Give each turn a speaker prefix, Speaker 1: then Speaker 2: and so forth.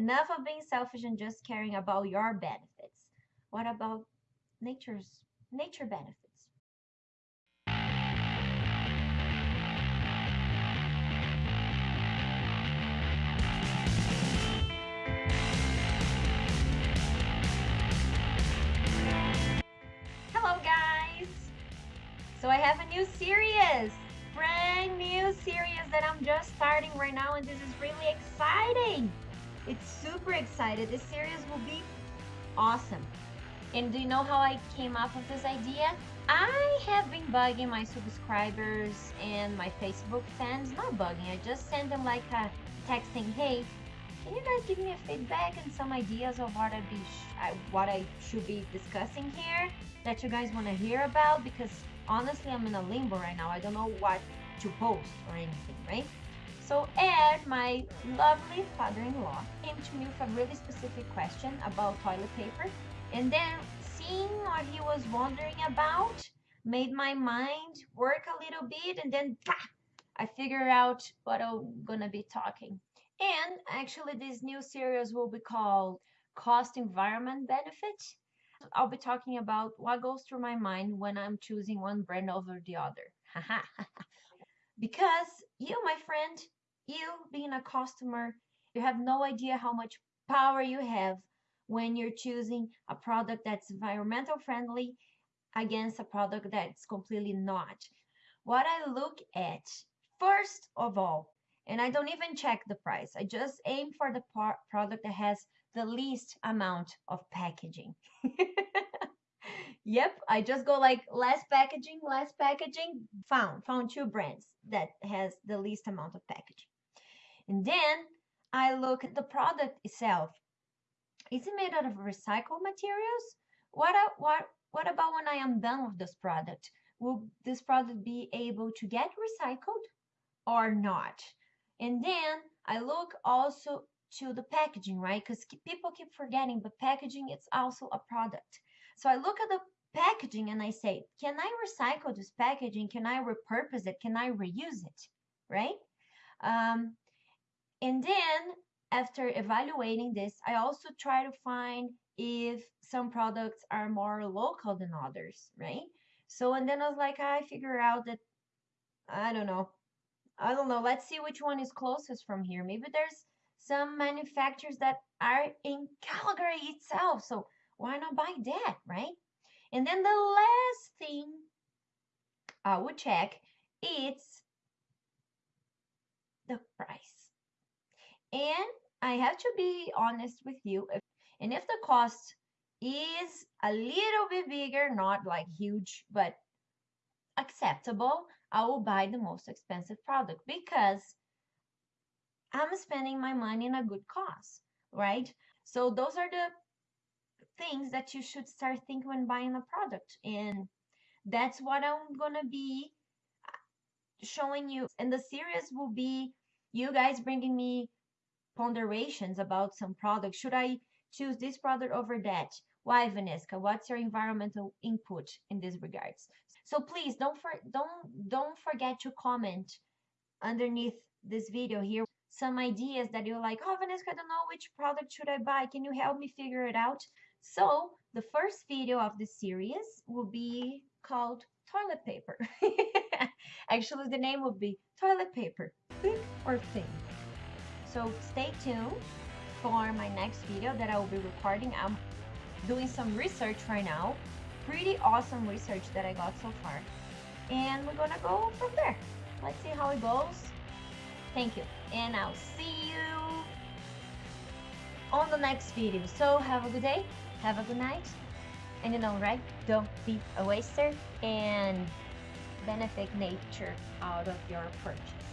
Speaker 1: enough of being selfish and just caring about your benefits. What about nature's nature benefits? Hello guys! So I have a new series, brand new series that I'm just starting right now and this is really exciting. It's super excited. This series will be awesome. And do you know how I came up with this idea? I have been bugging my subscribers and my Facebook fans. Not bugging, I just send them like a texting, hey, can you guys give me a feedback and some ideas of what I be what I should be discussing here that you guys want to hear about? Because honestly, I'm in a limbo right now. I don't know what to post or anything, right? So Ed, my lovely father-in-law, came to me with a really specific question about toilet paper. And then seeing what he was wondering about made my mind work a little bit and then bah, I figured out what I'm gonna be talking. And actually this new series will be called Cost Environment Benefit. I'll be talking about what goes through my mind when I'm choosing one brand over the other. because you, my friend, you being a customer, you have no idea how much power you have when you're choosing a product that's environmental friendly against a product that's completely not. What I look at, first of all, and I don't even check the price, I just aim for the product that has the least amount of packaging. yep, I just go like less packaging, less packaging, found, found two brands that has the least amount of packaging. And then I look at the product itself. Is it made out of recycled materials? What, what, what about when I am done with this product? Will this product be able to get recycled or not? And then I look also to the packaging, right? Because people keep forgetting, but packaging is also a product. So I look at the packaging and I say, can I recycle this packaging? Can I repurpose it? Can I reuse it? Right? Um, and then after evaluating this, I also try to find if some products are more local than others, right? So, and then I was like, I figure out that, I don't know, I don't know, let's see which one is closest from here. Maybe there's some manufacturers that are in Calgary itself. So why not buy that, right? And then the last thing I would check is the price. And I have to be honest with you. If, and if the cost is a little bit bigger, not like huge, but acceptable, I will buy the most expensive product because I'm spending my money in a good cause, right? So those are the things that you should start thinking when buying a product. And that's what I'm going to be uh, showing you. And the series will be you guys bringing me ponderations about some product. Should I choose this product over that? Why, Vanessa? What's your environmental input in these regards? So please don't for, don't don't forget to comment underneath this video here some ideas that you're like, oh Vanessa, I don't know which product should I buy. Can you help me figure it out? So the first video of the series will be called toilet paper. Actually, the name will be toilet paper, thick or thin. So stay tuned for my next video that I will be recording. I'm doing some research right now. Pretty awesome research that I got so far. And we're gonna go from there. Let's see how it goes. Thank you. And I'll see you on the next video. So have a good day. Have a good night. And you know, right? Don't be a waster and benefit nature out of your purchase.